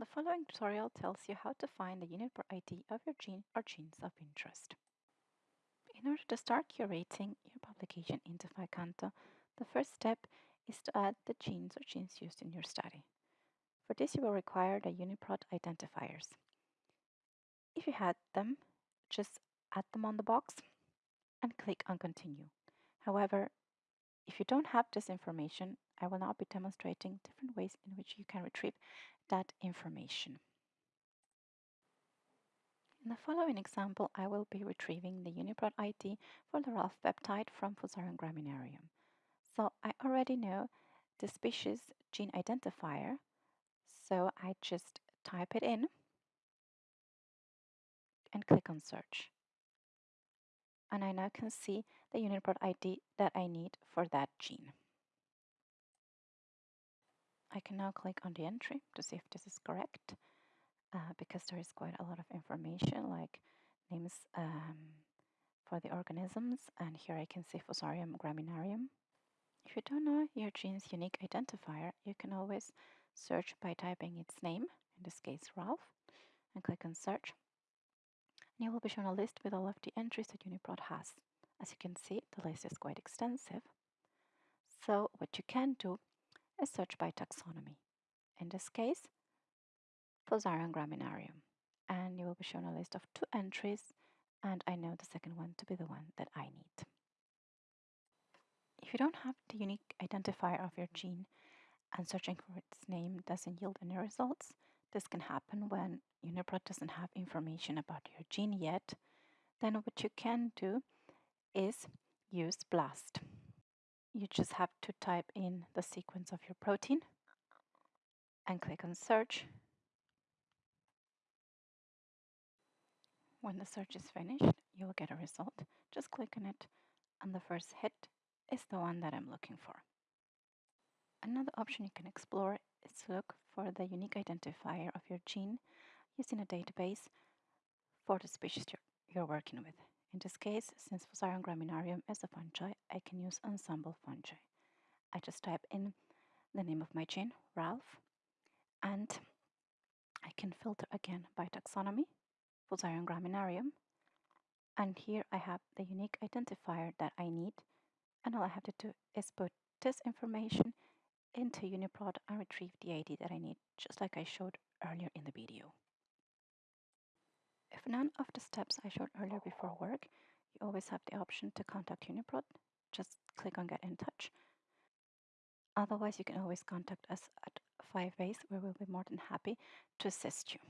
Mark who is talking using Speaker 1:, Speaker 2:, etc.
Speaker 1: The following tutorial tells you how to find the unit UniProt ID of your gene or genes of interest. In order to start curating your publication into PHI-Canto, the first step is to add the genes or genes used in your study. For this you will require the UniProt identifiers. If you had them, just add them on the box and click on Continue. However, if you don't have this information, I will now be demonstrating different ways in which you can retrieve that information. In the following example, I will be retrieving the UniProt ID for the RALF peptide from Fusarium graminearum. So I already know the species gene identifier, so I just type it in and click on search. And I now can see the UniProt ID that I need for that gene. I can now click on the entry to see if this is correct uh, because there is quite a lot of information like names um, for the organisms and here I can see Fusarium graminearum. If you don't know your gene's unique identifier, you can always search by typing its name, in this case RALF, and click on search. And you will be shown a list with all of the entries that UniProt has. As you can see, the list is quite extensive. So what you can do is search by taxonomy. In this case, Fusarium graminearum. And you will be shown a list of two entries, and I know the second one to be the one that I need. If you don't have the unique identifier of your gene and searching for its name doesn't yield any results, this can happen when UniProt doesn't have information about your gene yet. Then what you can do is use BLAST you just have to type in the sequence of your protein and click on search. When the search is finished, you will get a result. Just click on it and the first hit is the one that I'm looking for. Another option you can explore is to look for the unique identifier of your gene using a database for the species you're, you're working with. In this case, since Fusarium graminearum is a fungi, I can use Ensembl Fungi. I just type in the name of my gene, RALF, and I can filter again by taxonomy, Fusarium graminearum, and here I have the unique identifier that I need, and all I have to do is put this information into UniProt and retrieve the ID that I need, just like I showed earlier in the video. If none of the steps I showed earlier before work, you always have the option to contact UniProt. Just click on Get in Touch. Otherwise, you can always contact us at PHI-base where we'll be more than happy to assist you.